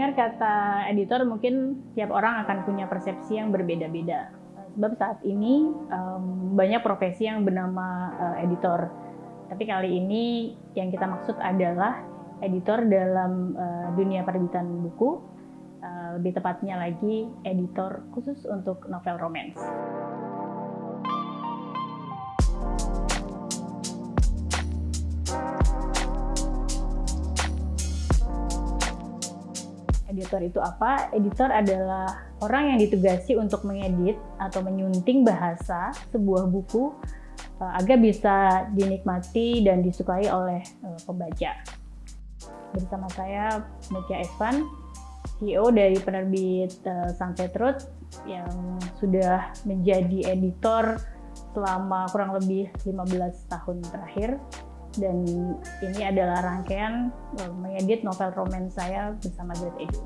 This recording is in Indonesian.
Mendengar kata editor mungkin tiap orang akan punya persepsi yang berbeda-beda. Sebab saat ini um, banyak profesi yang bernama uh, editor. Tapi kali ini yang kita maksud adalah editor dalam uh, dunia perbitan buku, uh, lebih tepatnya lagi editor khusus untuk novel romance. Editor itu apa? Editor adalah orang yang ditugasi untuk mengedit atau menyunting bahasa sebuah buku uh, agar bisa dinikmati dan disukai oleh uh, pembaca. Bersama saya Mutia Esvan, CEO dari penerbit uh, Sunset Road yang sudah menjadi editor selama kurang lebih 15 tahun terakhir dan ini adalah rangkaian uh, mengedit novel romance saya bersama Great Edu.